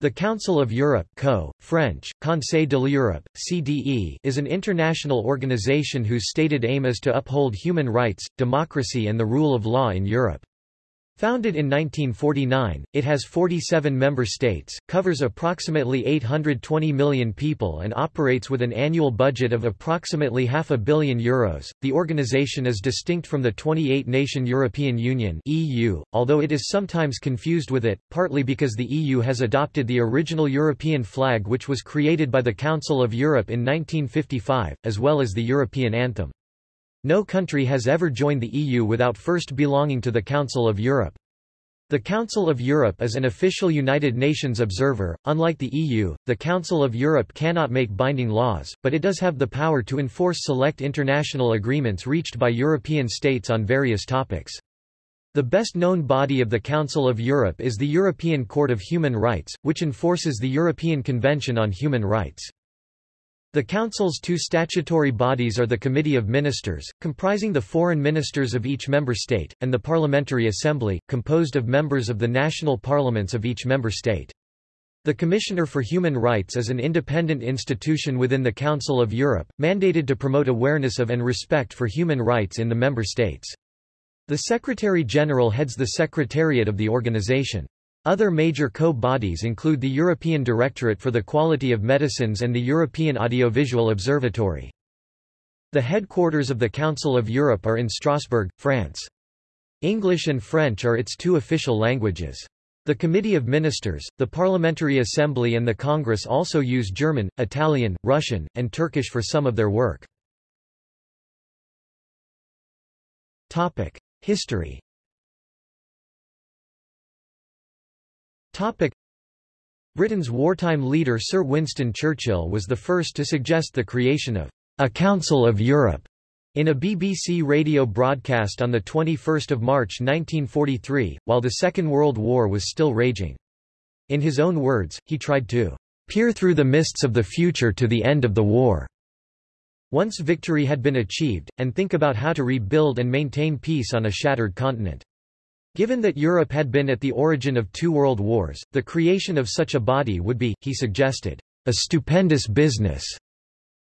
The Council of Europe Co. French, Conseil de l'Europe, CDE, is an international organization whose stated aim is to uphold human rights, democracy and the rule of law in Europe. Founded in 1949, it has 47 member states, covers approximately 820 million people and operates with an annual budget of approximately half a billion euros. The organization is distinct from the 28-nation European Union (EU), although it is sometimes confused with it, partly because the EU has adopted the original European flag which was created by the Council of Europe in 1955, as well as the European anthem. No country has ever joined the EU without first belonging to the Council of Europe. The Council of Europe is an official United Nations observer. Unlike the EU, the Council of Europe cannot make binding laws, but it does have the power to enforce select international agreements reached by European states on various topics. The best known body of the Council of Europe is the European Court of Human Rights, which enforces the European Convention on Human Rights. The Council's two statutory bodies are the Committee of Ministers, comprising the foreign ministers of each member state, and the Parliamentary Assembly, composed of members of the national parliaments of each member state. The Commissioner for Human Rights is an independent institution within the Council of Europe, mandated to promote awareness of and respect for human rights in the member states. The Secretary-General heads the Secretariat of the organization. Other major co-bodies include the European Directorate for the Quality of Medicines and the European Audiovisual Observatory. The headquarters of the Council of Europe are in Strasbourg, France. English and French are its two official languages. The Committee of Ministers, the Parliamentary Assembly and the Congress also use German, Italian, Russian, and Turkish for some of their work. History Topic. Britain's wartime leader Sir Winston Churchill was the first to suggest the creation of a Council of Europe in a BBC radio broadcast on 21 March 1943, while the Second World War was still raging. In his own words, he tried to peer through the mists of the future to the end of the war. Once victory had been achieved, and think about how to rebuild and maintain peace on a shattered continent. Given that Europe had been at the origin of two world wars, the creation of such a body would be, he suggested, a stupendous business.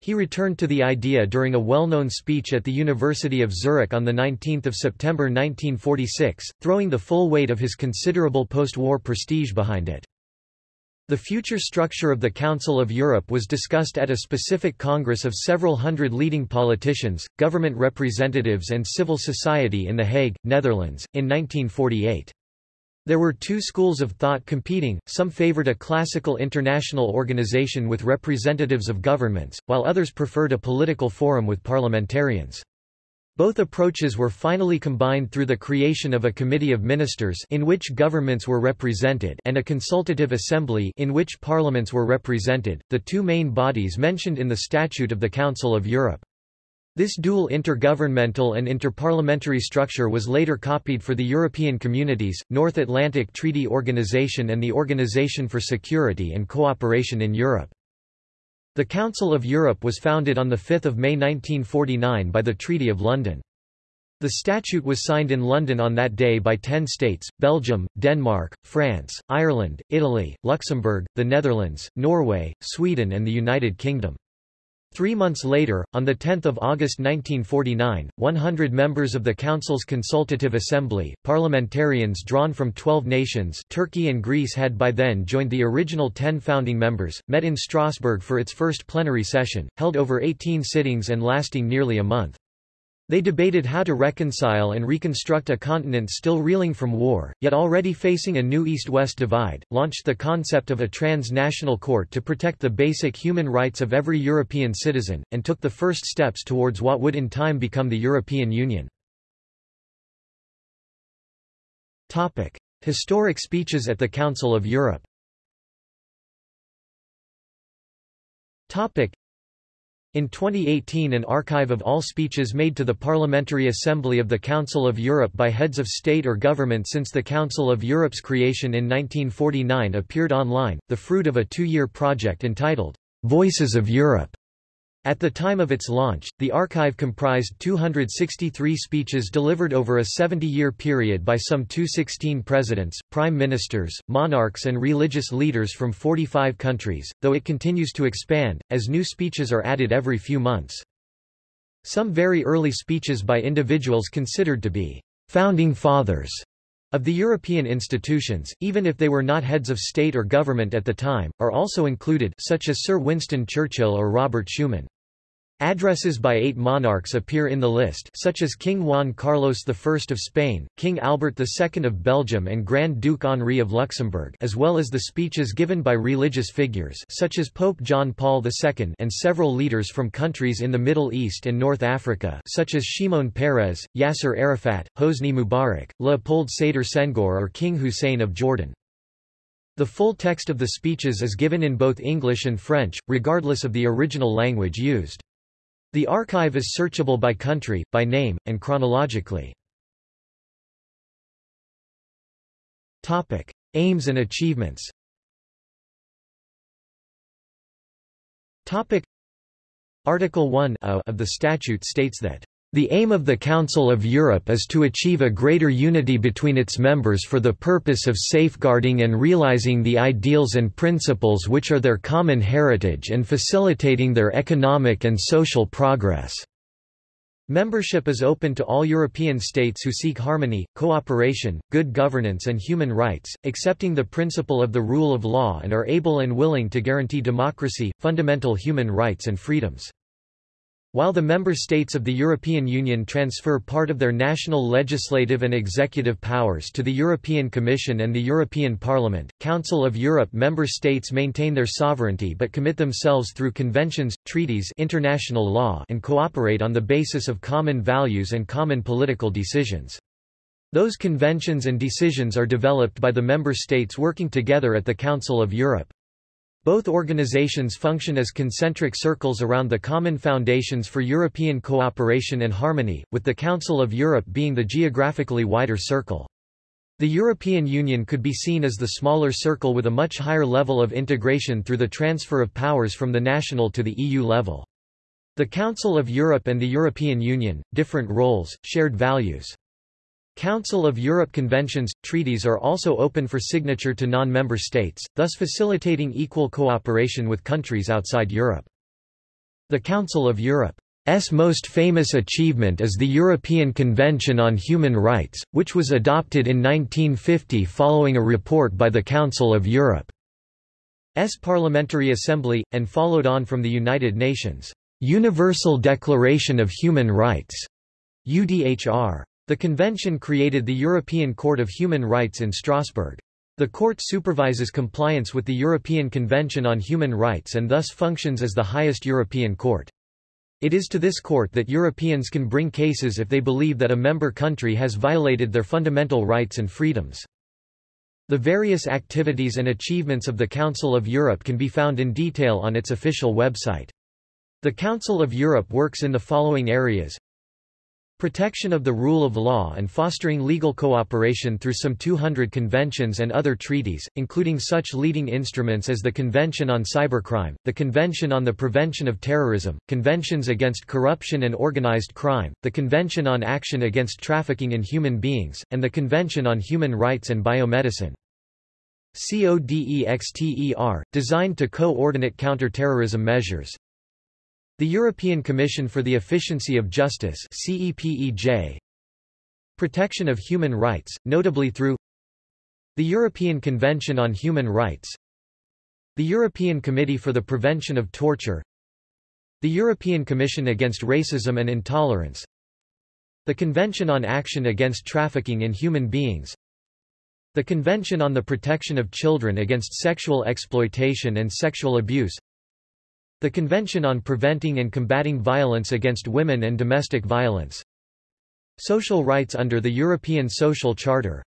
He returned to the idea during a well-known speech at the University of Zurich on 19 September 1946, throwing the full weight of his considerable post-war prestige behind it. The future structure of the Council of Europe was discussed at a specific congress of several hundred leading politicians, government representatives and civil society in The Hague, Netherlands, in 1948. There were two schools of thought competing, some favored a classical international organization with representatives of governments, while others preferred a political forum with parliamentarians. Both approaches were finally combined through the creation of a committee of ministers in which governments were represented and a consultative assembly in which parliaments were represented, the two main bodies mentioned in the Statute of the Council of Europe. This dual intergovernmental and interparliamentary structure was later copied for the European Communities, North Atlantic Treaty Organization and the Organization for Security and Cooperation in Europe. The Council of Europe was founded on 5 May 1949 by the Treaty of London. The statute was signed in London on that day by ten states, Belgium, Denmark, France, Ireland, Italy, Luxembourg, the Netherlands, Norway, Sweden and the United Kingdom. Three months later, on 10 August 1949, 100 members of the Council's Consultative Assembly, parliamentarians drawn from 12 nations Turkey and Greece had by then joined the original 10 founding members, met in Strasbourg for its first plenary session, held over 18 sittings and lasting nearly a month. They debated how to reconcile and reconstruct a continent still reeling from war, yet already facing a new East-West divide, launched the concept of a transnational court to protect the basic human rights of every European citizen, and took the first steps towards what would in time become the European Union. Topic. Historic speeches at the Council of Europe in 2018 an archive of all speeches made to the Parliamentary Assembly of the Council of Europe by heads of state or government since the Council of Europe's creation in 1949 appeared online, the fruit of a two-year project entitled, Voices of Europe. At the time of its launch, the archive comprised 263 speeches delivered over a 70-year period by some 216 presidents, prime ministers, monarchs and religious leaders from 45 countries, though it continues to expand, as new speeches are added every few months. Some very early speeches by individuals considered to be «founding fathers» of the European institutions, even if they were not heads of state or government at the time, are also included such as Sir Winston Churchill or Robert Schuman. Addresses by eight monarchs appear in the list such as King Juan Carlos I of Spain, King Albert II of Belgium and Grand Duke Henri of Luxembourg as well as the speeches given by religious figures such as Pope John Paul II and several leaders from countries in the Middle East and North Africa such as Shimon Peres, Yasser Arafat, Hosni Mubarak, Leopold Sedar Senghor or King Hussein of Jordan. The full text of the speeches is given in both English and French, regardless of the original language used. The archive is searchable by country, by name, and chronologically. Topic: Aims and achievements. Topic: Article 1 of the statute states that the aim of the Council of Europe is to achieve a greater unity between its members for the purpose of safeguarding and realizing the ideals and principles which are their common heritage and facilitating their economic and social progress. Membership is open to all European states who seek harmony, cooperation, good governance and human rights, accepting the principle of the rule of law and are able and willing to guarantee democracy, fundamental human rights and freedoms. While the member states of the European Union transfer part of their national legislative and executive powers to the European Commission and the European Parliament, Council of Europe member states maintain their sovereignty but commit themselves through conventions, treaties international law and cooperate on the basis of common values and common political decisions. Those conventions and decisions are developed by the member states working together at the Council of Europe. Both organizations function as concentric circles around the common foundations for European cooperation and harmony, with the Council of Europe being the geographically wider circle. The European Union could be seen as the smaller circle with a much higher level of integration through the transfer of powers from the national to the EU level. The Council of Europe and the European Union, different roles, shared values. Council of Europe conventions, treaties are also open for signature to non-member states, thus facilitating equal cooperation with countries outside Europe. The Council of Europe's most famous achievement is the European Convention on Human Rights, which was adopted in 1950 following a report by the Council of Europe's Parliamentary Assembly, and followed on from the United Nations' Universal Declaration of Human Rights UDHR. The convention created the European Court of Human Rights in Strasbourg. The court supervises compliance with the European Convention on Human Rights and thus functions as the highest European court. It is to this court that Europeans can bring cases if they believe that a member country has violated their fundamental rights and freedoms. The various activities and achievements of the Council of Europe can be found in detail on its official website. The Council of Europe works in the following areas Protection of the rule of law and fostering legal cooperation through some 200 conventions and other treaties, including such leading instruments as the Convention on Cybercrime, the Convention on the Prevention of Terrorism, Conventions Against Corruption and Organized Crime, the Convention on Action Against Trafficking in Human Beings, and the Convention on Human Rights and Biomedicine. CODEXTER, designed to coordinate counter-terrorism measures, the European Commission for the Efficiency of Justice CEPEJ Protection of Human Rights, notably through the European Convention on Human Rights the European Committee for the Prevention of Torture the European Commission Against Racism and Intolerance the Convention on Action Against Trafficking in Human Beings the Convention on the Protection of Children Against Sexual Exploitation and Sexual Abuse the Convention on Preventing and Combating Violence Against Women and Domestic Violence. Social rights under the European Social Charter.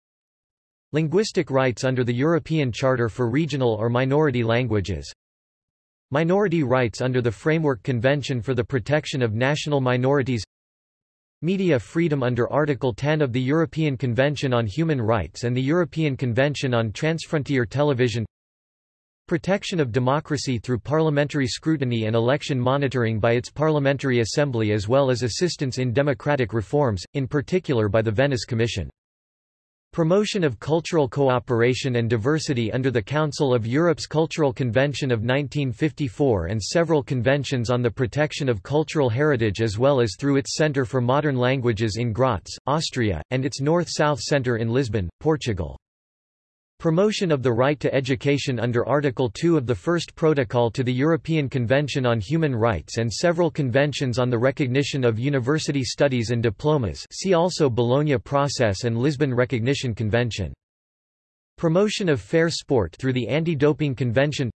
Linguistic rights under the European Charter for Regional or Minority Languages. Minority rights under the Framework Convention for the Protection of National Minorities. Media freedom under Article 10 of the European Convention on Human Rights and the European Convention on Transfrontier Television protection of democracy through parliamentary scrutiny and election monitoring by its Parliamentary Assembly as well as assistance in democratic reforms, in particular by the Venice Commission. Promotion of cultural cooperation and diversity under the Council of Europe's Cultural Convention of 1954 and several conventions on the protection of cultural heritage as well as through its Centre for Modern Languages in Graz, Austria, and its North-South Centre in Lisbon, Portugal. Promotion of the right to education under Article 2 of the First Protocol to the European Convention on Human Rights and several conventions on the recognition of university studies and diplomas see also Bologna Process and Lisbon Recognition Convention. Promotion of fair sport through the Anti-Doping Convention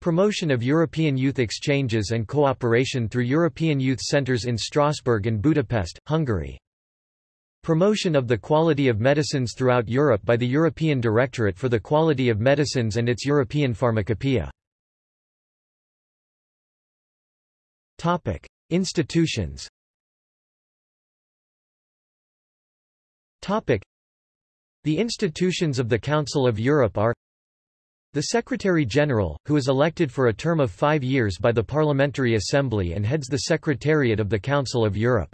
Promotion of European youth exchanges and cooperation through European youth centres in Strasbourg and Budapest, Hungary. Promotion of the quality of medicines throughout Europe by the European Directorate for the Quality of Medicines and its European Pharmacopoeia. Topic: Institutions. Topic: The institutions of the Council of Europe are the Secretary-General, who is elected for a term of five years by the Parliamentary Assembly and heads the Secretariat of the Council of Europe.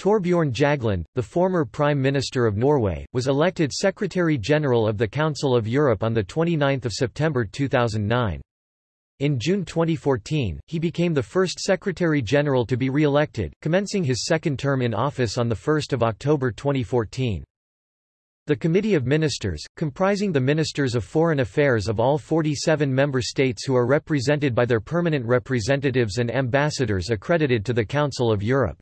Thorbjørn Jagland, the former Prime Minister of Norway, was elected Secretary-General of the Council of Europe on 29 September 2009. In June 2014, he became the first Secretary-General to be re-elected, commencing his second term in office on 1 October 2014. The Committee of Ministers, comprising the Ministers of Foreign Affairs of all 47 member states who are represented by their permanent representatives and ambassadors accredited to the Council of Europe.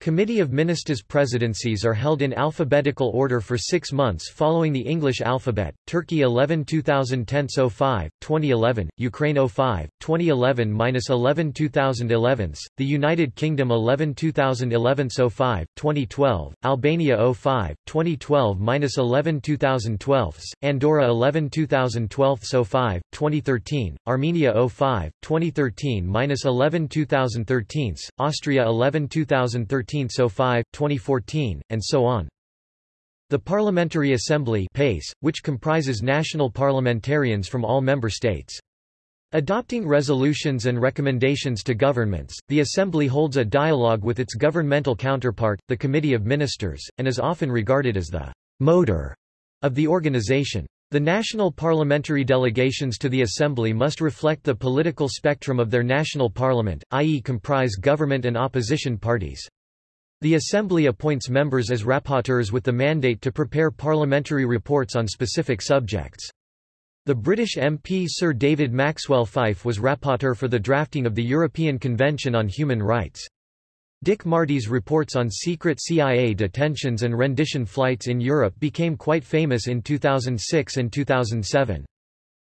Committee of Ministers presidencies are held in alphabetical order for six months following the English alphabet, Turkey 11 2010 05, 2011, Ukraine 05, 2011-11 2011, the United Kingdom 11 2011 05, 2012, Albania 05, 2012-11 2012, Andorra 11 2012 05, 2013, Armenia 05, 2013-11 2013, Austria 11 2013 1305, 2014, and so on. The Parliamentary Assembly PACE, which comprises national parliamentarians from all member states. Adopting resolutions and recommendations to governments, the Assembly holds a dialogue with its governmental counterpart, the Committee of Ministers, and is often regarded as the motor of the organization. The national parliamentary delegations to the Assembly must reflect the political spectrum of their national parliament, i.e. comprise government and opposition parties. The Assembly appoints members as rapporteurs with the mandate to prepare parliamentary reports on specific subjects. The British MP Sir David Maxwell Fyfe was rapporteur for the drafting of the European Convention on Human Rights. Dick Marty's reports on secret CIA detentions and rendition flights in Europe became quite famous in 2006 and 2007.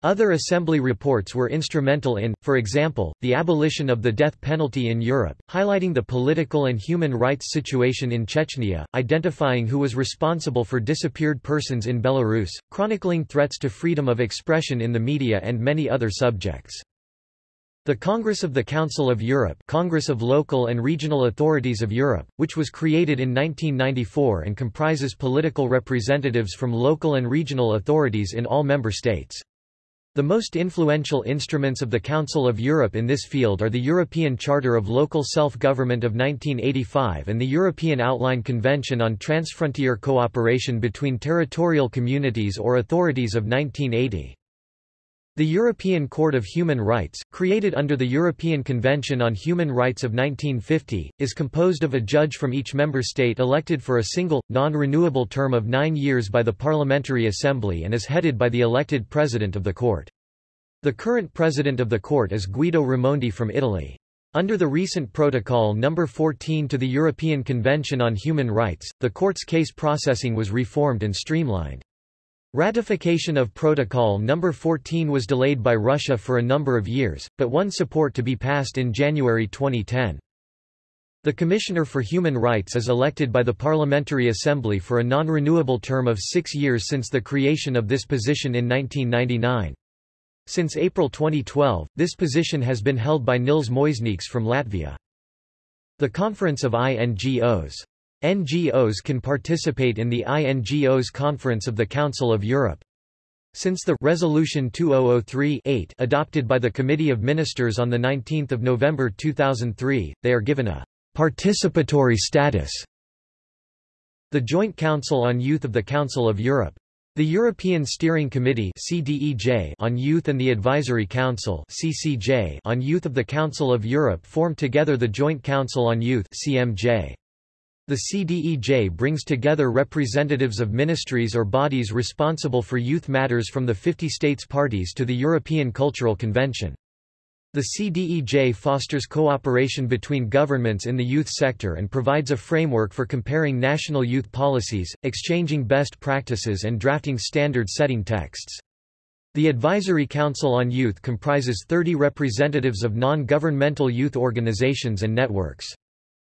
Other Assembly reports were instrumental in, for example, the abolition of the death penalty in Europe, highlighting the political and human rights situation in Chechnya, identifying who was responsible for disappeared persons in Belarus, chronicling threats to freedom of expression in the media and many other subjects. The Congress of the Council of Europe Congress of Local and Regional Authorities of Europe, which was created in 1994 and comprises political representatives from local and regional authorities in all member states. The most influential instruments of the Council of Europe in this field are the European Charter of Local Self-Government of 1985 and the European Outline Convention on Transfrontier Cooperation between Territorial Communities or Authorities of 1980. The European Court of Human Rights, created under the European Convention on Human Rights of 1950, is composed of a judge from each member state elected for a single, non-renewable term of nine years by the Parliamentary Assembly and is headed by the elected president of the court. The current president of the court is Guido Raimondi from Italy. Under the recent Protocol No. 14 to the European Convention on Human Rights, the court's case processing was reformed and streamlined. Ratification of Protocol No. 14 was delayed by Russia for a number of years, but won support to be passed in January 2010. The Commissioner for Human Rights is elected by the Parliamentary Assembly for a non-renewable term of six years since the creation of this position in 1999. Since April 2012, this position has been held by Nils Muižnieks from Latvia. The Conference of INGOs NGOs can participate in the INGOs Conference of the Council of Europe. Since the Resolution 2003-8 adopted by the Committee of Ministers on 19 November 2003, they are given a participatory status. The Joint Council on Youth of the Council of Europe. The European Steering Committee CDEJ on Youth and the Advisory Council CCJ on Youth of the Council of Europe form together the Joint Council on Youth CMJ. The CDEJ brings together representatives of ministries or bodies responsible for youth matters from the 50 states parties to the European Cultural Convention. The CDEJ fosters cooperation between governments in the youth sector and provides a framework for comparing national youth policies, exchanging best practices and drafting standard-setting texts. The Advisory Council on Youth comprises 30 representatives of non-governmental youth organizations and networks.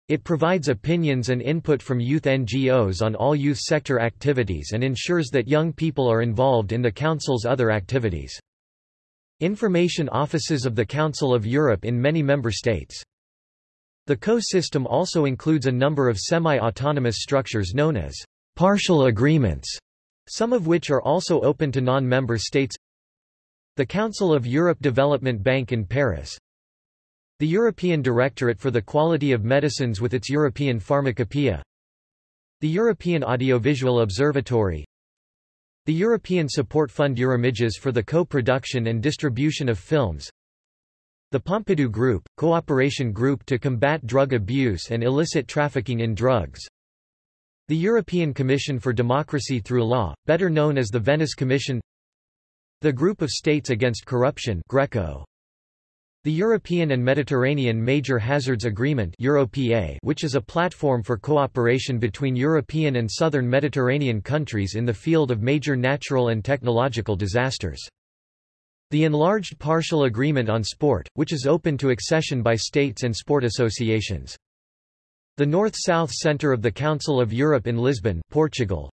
It provides opinions and input from youth NGOs on all youth sector activities and ensures that young people are involved in the Council's other activities. Information offices of the Council of Europe in many member states. The co-system also includes a number of semi-autonomous structures known as partial agreements, some of which are also open to non-member states. The Council of Europe Development Bank in Paris, the European Directorate for the Quality of Medicines with its European Pharmacopoeia The European Audiovisual Observatory The European Support Fund Eurimages for the co-production and distribution of films The Pompidou Group, cooperation group to combat drug abuse and illicit trafficking in drugs The European Commission for Democracy through Law, better known as the Venice Commission The Group of States Against Corruption Greco the European and Mediterranean Major Hazards Agreement which is a platform for cooperation between European and southern Mediterranean countries in the field of major natural and technological disasters. The Enlarged Partial Agreement on Sport, which is open to accession by states and sport associations. The North-South Centre of the Council of Europe in Lisbon Portugal.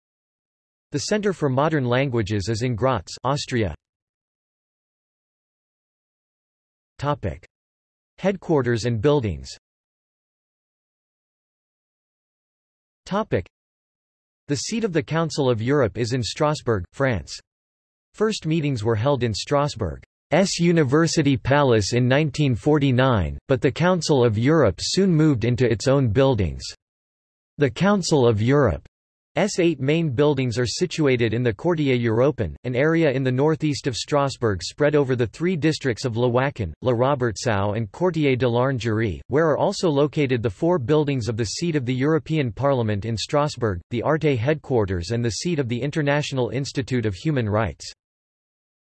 The Centre for Modern Languages is in Graz Austria. Topic. Headquarters and buildings Topic. The seat of the Council of Europe is in Strasbourg, France. First meetings were held in Strasbourg's University Palace in 1949, but the Council of Europe soon moved into its own buildings. The Council of Europe S eight main buildings are situated in the Quartier Européen, an area in the northeast of Strasbourg spread over the three districts of Le Wacken, La Robertsau and Quartier de l'Orangerie, where are also located the four buildings of the seat of the European Parliament in Strasbourg, the Arte headquarters and the seat of the International Institute of Human Rights.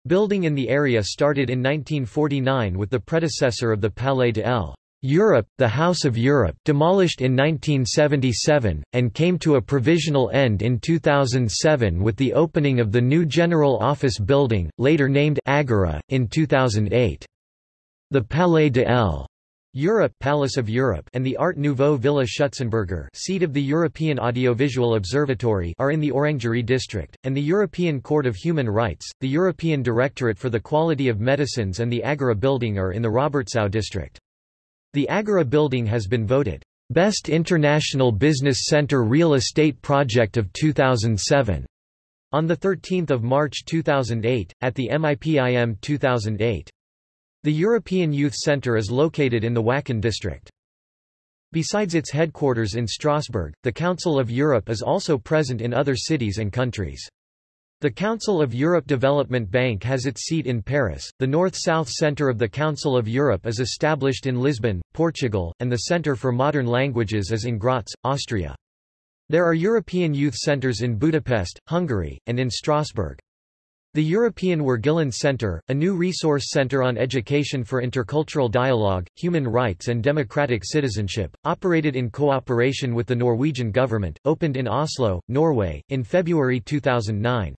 Building in the area started in 1949 with the predecessor of the Palais de l. Europe, the House of Europe demolished in 1977, and came to a provisional end in 2007 with the opening of the new General Office building, later named Agora, in 2008. The Palais de l. Europe, Palace of Europe and the Art Nouveau Villa Schutzenberger seat of the European Audiovisual Observatory are in the Orangerie district, and the European Court of Human Rights, the European Directorate for the Quality of Medicines and the Agora building are in the Robertsau district. The Agora building has been voted Best International Business Center Real Estate Project of 2007 on 13 March 2008, at the MIPIM 2008. The European Youth Centre is located in the Wacken district. Besides its headquarters in Strasbourg, the Council of Europe is also present in other cities and countries. The Council of Europe Development Bank has its seat in Paris, the North-South Centre of the Council of Europe is established in Lisbon, Portugal, and the Centre for Modern Languages is in Graz, Austria. There are European youth centres in Budapest, Hungary, and in Strasbourg. The European Wergeland Centre, a new resource centre on education for intercultural dialogue, human rights and democratic citizenship, operated in cooperation with the Norwegian government, opened in Oslo, Norway, in February 2009.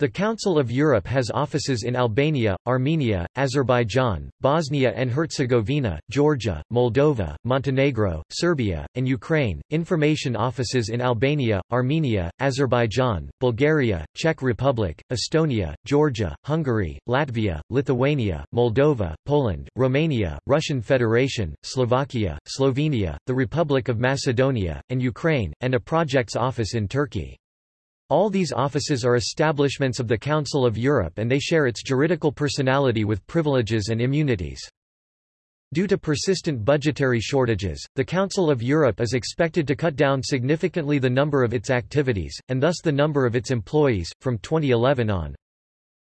The Council of Europe has offices in Albania, Armenia, Azerbaijan, Bosnia and Herzegovina, Georgia, Moldova, Montenegro, Serbia, and Ukraine. Information offices in Albania, Armenia, Azerbaijan, Bulgaria, Czech Republic, Estonia, Georgia, Hungary, Latvia, Lithuania, Moldova, Poland, Romania, Russian Federation, Slovakia, Slovenia, the Republic of Macedonia, and Ukraine, and a projects office in Turkey. All these offices are establishments of the Council of Europe and they share its juridical personality with privileges and immunities. Due to persistent budgetary shortages, the Council of Europe is expected to cut down significantly the number of its activities, and thus the number of its employees, from 2011 on.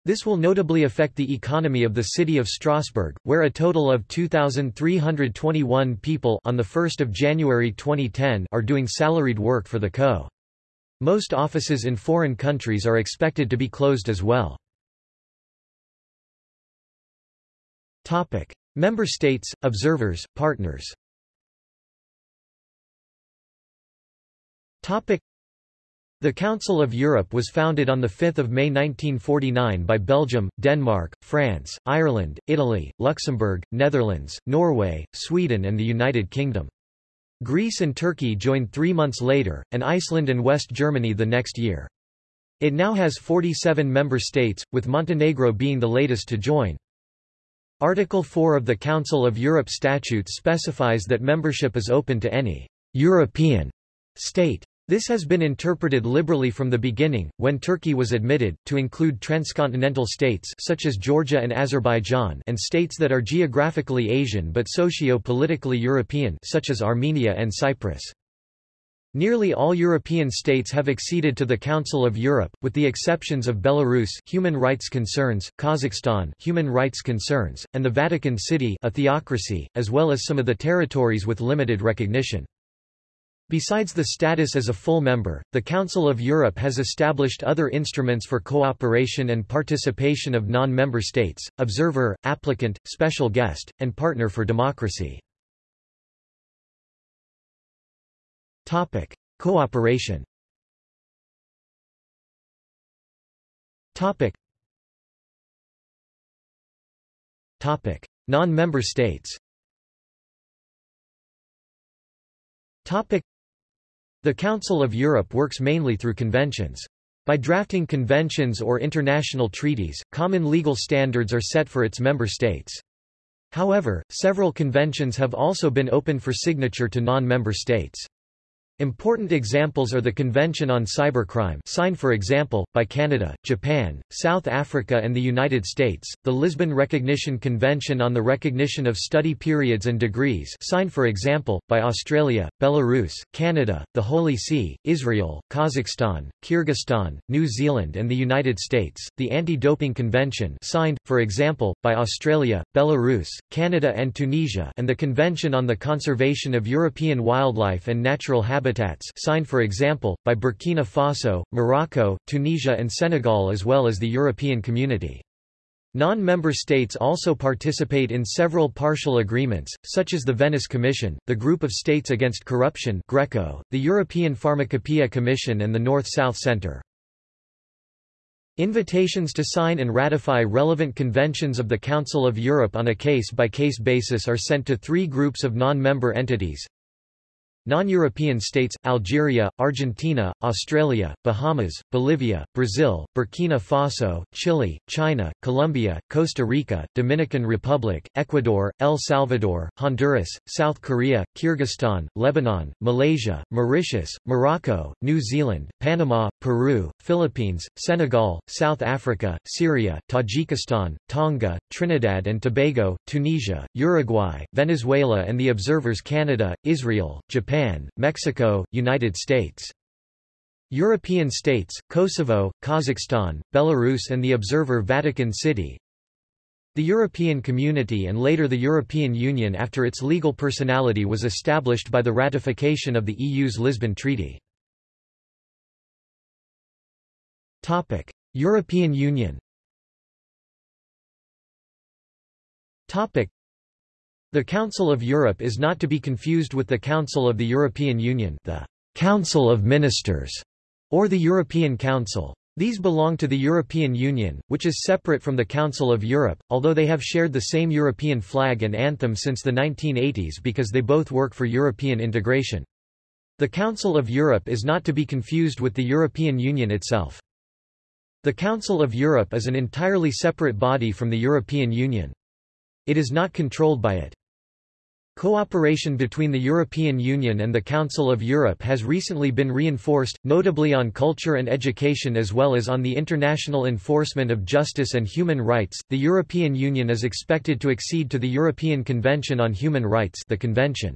This will notably affect the economy of the city of Strasbourg, where a total of 2,321 people on 1 January 2010 are doing salaried work for the CO. Most offices in foreign countries are expected to be closed as well. Topic. Member states, observers, partners Topic. The Council of Europe was founded on 5 May 1949 by Belgium, Denmark, France, Ireland, Italy, Luxembourg, Netherlands, Norway, Sweden and the United Kingdom. Greece and Turkey joined three months later, and Iceland and West Germany the next year. It now has 47 member states, with Montenegro being the latest to join. Article 4 of the Council of Europe Statute specifies that membership is open to any European state. This has been interpreted liberally from the beginning, when Turkey was admitted, to include transcontinental states such as Georgia and Azerbaijan and states that are geographically Asian but socio-politically European such as Armenia and Cyprus. Nearly all European states have acceded to the Council of Europe, with the exceptions of Belarus human rights concerns, Kazakhstan human rights concerns, and the Vatican City a theocracy, as well as some of the territories with limited recognition. Besides the status as a full member, the Council of Europe has established other instruments for cooperation and participation of non-member states, observer, applicant, special guest, and partner for democracy. Topic: Cooperation. Topic. Topic: Non-member states. Topic. The Council of Europe works mainly through conventions. By drafting conventions or international treaties, common legal standards are set for its member states. However, several conventions have also been open for signature to non-member states. Important examples are the Convention on Cybercrime signed for example, by Canada, Japan, South Africa and the United States, the Lisbon Recognition Convention on the Recognition of Study Periods and Degrees signed for example, by Australia, Belarus, Canada, the Holy See, Israel, Kazakhstan, Kyrgyzstan, New Zealand and the United States, the Anti-Doping Convention signed, for example, by Australia, Belarus, Canada and Tunisia and the Convention on the Conservation of European Wildlife and Natural Habitats habitats signed for example, by Burkina Faso, Morocco, Tunisia and Senegal as well as the European Community. Non-member states also participate in several partial agreements, such as the Venice Commission, the Group of States Against Corruption Greco, the European Pharmacopoeia Commission and the North-South Centre. Invitations to sign and ratify relevant conventions of the Council of Europe on a case-by-case -case basis are sent to three groups of non-member entities, Non-European states, Algeria, Argentina, Australia, Bahamas, Bolivia, Brazil, Burkina Faso, Chile, China, Colombia, Costa Rica, Dominican Republic, Ecuador, El Salvador, Honduras, South Korea, Kyrgyzstan, Lebanon, Malaysia, Mauritius, Morocco, New Zealand, Panama, Peru, Philippines, Senegal, South Africa, Syria, Tajikistan, Tonga, Trinidad and Tobago, Tunisia, Uruguay, Venezuela and the Observers Canada, Israel, Japan Japan, Mexico, United States. European states, Kosovo, Kazakhstan, Belarus and the Observer Vatican City. The European Community and later the European Union after its legal personality was established by the ratification of the EU's Lisbon Treaty. Topic: European Union. Topic: the Council of Europe is not to be confused with the Council of the European Union the Council of Ministers, or the European Council. These belong to the European Union, which is separate from the Council of Europe, although they have shared the same European flag and anthem since the 1980s because they both work for European integration. The Council of Europe is not to be confused with the European Union itself. The Council of Europe is an entirely separate body from the European Union. It is not controlled by it. Cooperation between the European Union and the Council of Europe has recently been reinforced, notably on culture and education as well as on the international enforcement of justice and human rights. The European Union is expected to accede to the European Convention on Human Rights, the Convention.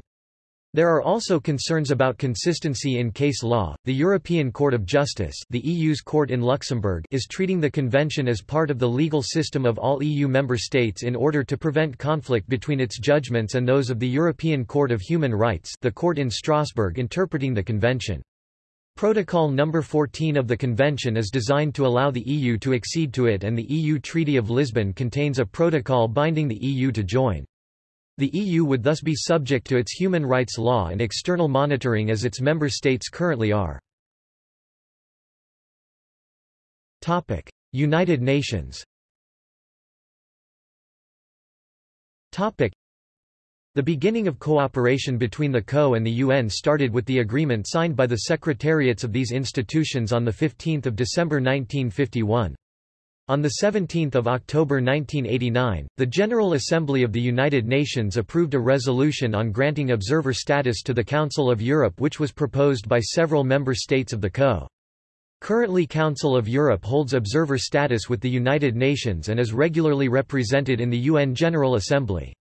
There are also concerns about consistency in case law. The European Court of Justice, the EU's court in Luxembourg, is treating the convention as part of the legal system of all EU member states in order to prevent conflict between its judgments and those of the European Court of Human Rights, the court in Strasbourg interpreting the convention. Protocol No. 14 of the convention is designed to allow the EU to accede to it and the EU Treaty of Lisbon contains a protocol binding the EU to join. The EU would thus be subject to its human rights law and external monitoring as its member states currently are. United Nations The beginning of cooperation between the CO and the UN started with the agreement signed by the secretariats of these institutions on 15 December 1951. On 17 October 1989, the General Assembly of the United Nations approved a resolution on granting observer status to the Council of Europe which was proposed by several member states of the CO. Currently Council of Europe holds observer status with the United Nations and is regularly represented in the UN General Assembly.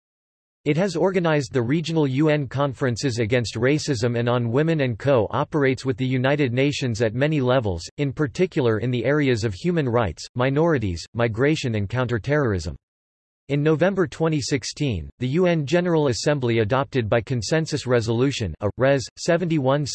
It has organized the regional UN conferences against racism and on women and co-operates with the United Nations at many levels, in particular in the areas of human rights, minorities, migration and counterterrorism. In November 2016, the UN General Assembly adopted by consensus resolution a, Res. 71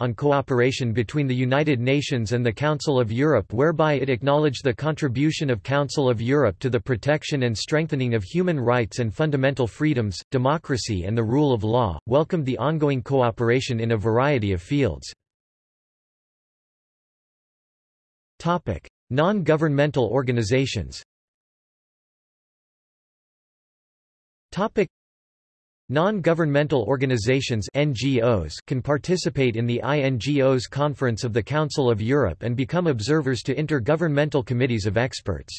on cooperation between the United Nations and the Council of Europe whereby it acknowledged the contribution of Council of Europe to the protection and strengthening of human rights and fundamental freedoms, democracy and the rule of law, welcomed the ongoing cooperation in a variety of fields. Non-governmental organizations Topic Non-governmental organizations NGOs can participate in the INGOs Conference of the Council of Europe and become observers to intergovernmental committees of experts.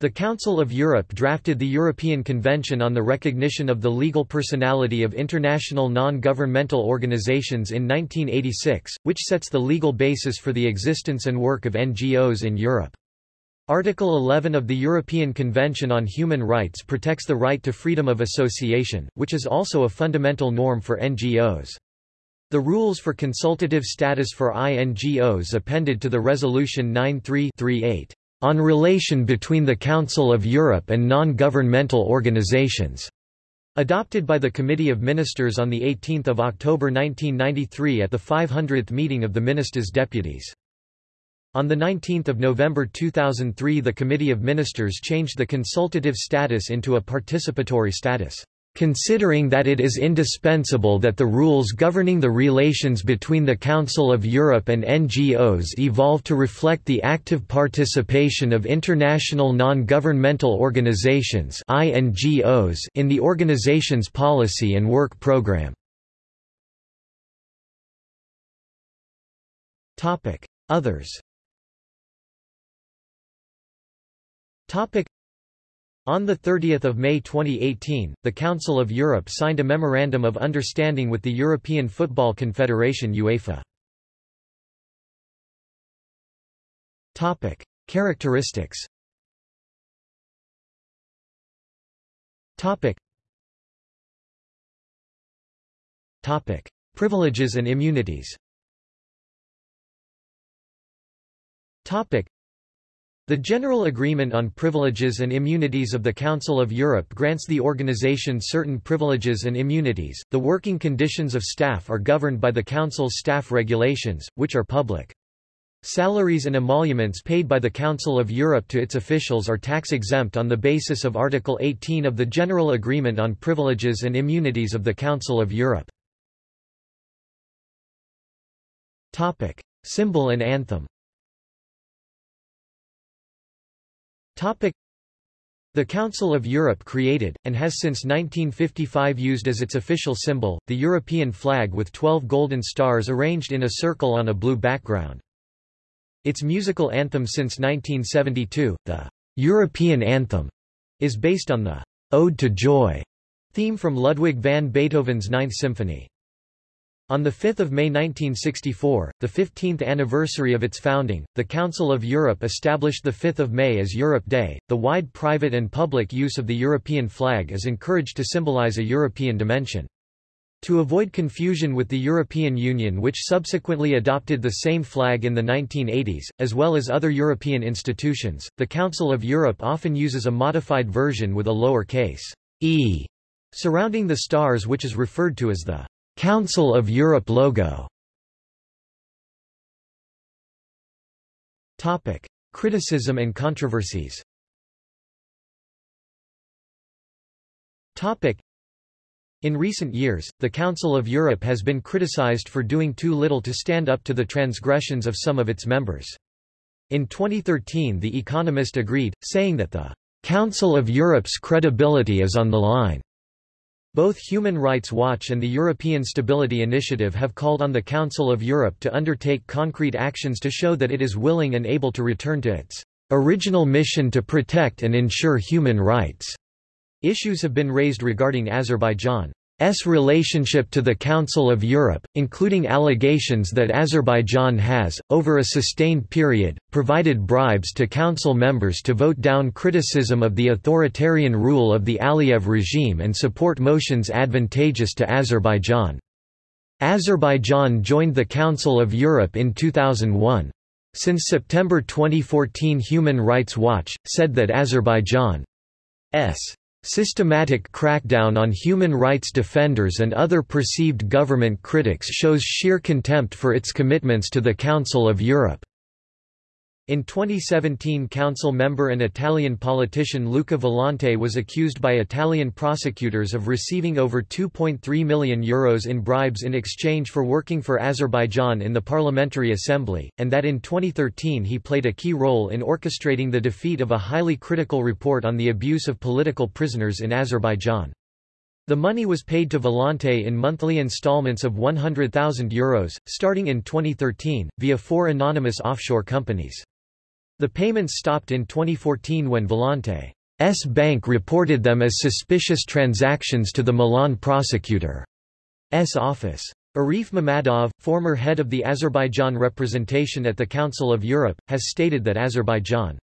The Council of Europe drafted the European Convention on the Recognition of the Legal Personality of International Non-Governmental Organizations in 1986, which sets the legal basis for the existence and work of NGOs in Europe. Article 11 of the European Convention on Human Rights protects the right to freedom of association, which is also a fundamental norm for NGOs. The rules for consultative status for INGOs appended to the Resolution 9338 on relation between the Council of Europe and non-governmental organizations, adopted by the Committee of Ministers on 18 October 1993 at the 500th meeting of the Ministers' Deputies. On 19 November 2003 the Committee of Ministers changed the consultative status into a participatory status. Considering that it is indispensable that the rules governing the relations between the Council of Europe and NGOs evolve to reflect the active participation of international non-governmental organizations in the organization's policy and work program. Others On 30 May 2018, the Council of Europe signed a Memorandum of Understanding with the European Football Confederation UEFA. Characteristics. Privileges and immunities the General Agreement on Privileges and Immunities of the Council of Europe grants the organization certain privileges and immunities. The working conditions of staff are governed by the Council's staff regulations, which are public. Salaries and emoluments paid by the Council of Europe to its officials are tax-exempt on the basis of Article 18 of the General Agreement on Privileges and Immunities of the Council of Europe. Topic. Symbol and anthem The Council of Europe created, and has since 1955 used as its official symbol, the European flag with 12 golden stars arranged in a circle on a blue background. Its musical anthem since 1972, the European Anthem, is based on the Ode to Joy Theme from Ludwig van Beethoven's Ninth Symphony. On 5 May 1964, the 15th anniversary of its founding, the Council of Europe established 5 May as Europe Day. The wide private and public use of the European flag is encouraged to symbolize a European dimension. To avoid confusion with the European Union which subsequently adopted the same flag in the 1980s, as well as other European institutions, the Council of Europe often uses a modified version with a lower case e surrounding the stars which is referred to as the Council of Europe logo Topic. Criticism and controversies Topic. In recent years, the Council of Europe has been criticized for doing too little to stand up to the transgressions of some of its members. In 2013 The Economist agreed, saying that the Council of Europe's credibility is on the line. Both Human Rights Watch and the European Stability Initiative have called on the Council of Europe to undertake concrete actions to show that it is willing and able to return to its original mission to protect and ensure human rights. Issues have been raised regarding Azerbaijan. S relationship to the Council of Europe, including allegations that Azerbaijan has, over a sustained period, provided bribes to Council members to vote down criticism of the authoritarian rule of the Aliyev regime and support motions advantageous to Azerbaijan. Azerbaijan joined the Council of Europe in 2001. Since September 2014 Human Rights Watch, said that Azerbaijan's Systematic crackdown on human rights defenders and other perceived government critics shows sheer contempt for its commitments to the Council of Europe. In 2017 council member and Italian politician Luca Volontè was accused by Italian prosecutors of receiving over €2.3 million Euros in bribes in exchange for working for Azerbaijan in the Parliamentary Assembly, and that in 2013 he played a key role in orchestrating the defeat of a highly critical report on the abuse of political prisoners in Azerbaijan. The money was paid to Volontè in monthly installments of €100,000, Euros, starting in 2013, via four anonymous offshore companies. The payments stopped in 2014 when Volontè's bank reported them as suspicious transactions to the Milan prosecutor's office. Arif Mammadov, former head of the Azerbaijan representation at the Council of Europe, has stated that Azerbaijan's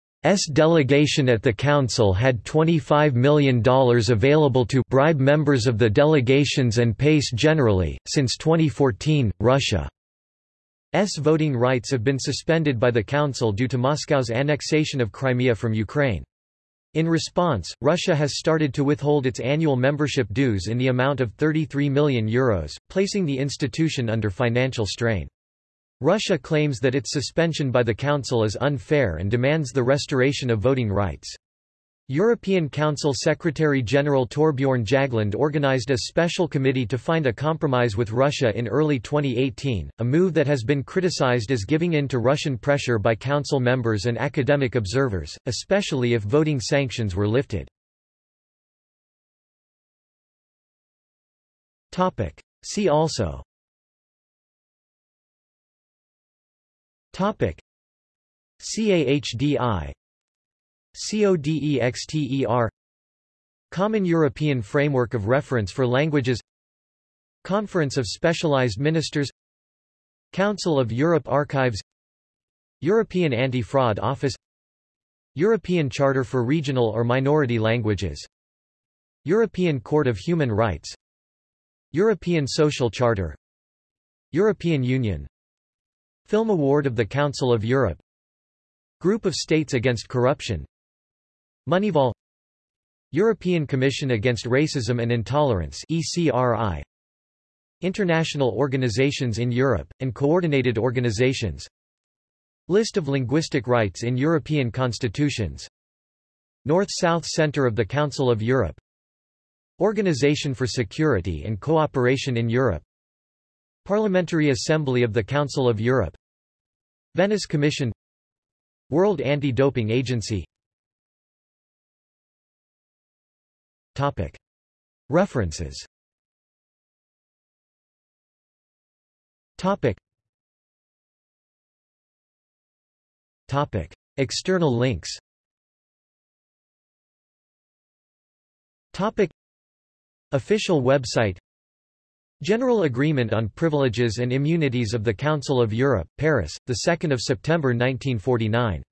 delegation at the Council had $25 million available to bribe members of the delegations and PACE generally. Since 2014, Russia S voting rights have been suspended by the Council due to Moscow's annexation of Crimea from Ukraine. In response, Russia has started to withhold its annual membership dues in the amount of €33 million, Euros, placing the institution under financial strain. Russia claims that its suspension by the Council is unfair and demands the restoration of voting rights. European Council Secretary-General Thorbjørn Jagland organized a special committee to find a compromise with Russia in early 2018, a move that has been criticized as giving in to Russian pressure by Council members and academic observers, especially if voting sanctions were lifted. See also. CAHDI CODEXTER Common European Framework of Reference for Languages Conference of Specialized Ministers Council of Europe Archives European Anti-Fraud Office European Charter for Regional or Minority Languages European Court of Human Rights European Social Charter European Union Film Award of the Council of Europe Group of States Against Corruption Moneyval European Commission Against Racism and Intolerance ECRI International Organizations in Europe, and Coordinated Organizations. List of linguistic rights in European constitutions. North-South Center of the Council of Europe. Organization for Security and Cooperation in Europe. Parliamentary Assembly of the Council of Europe. Venice Commission. World Anti-Doping Agency References. External links. Official website. General Agreement on Privileges and Immunities of the Council of Europe, Paris, 2 September 1949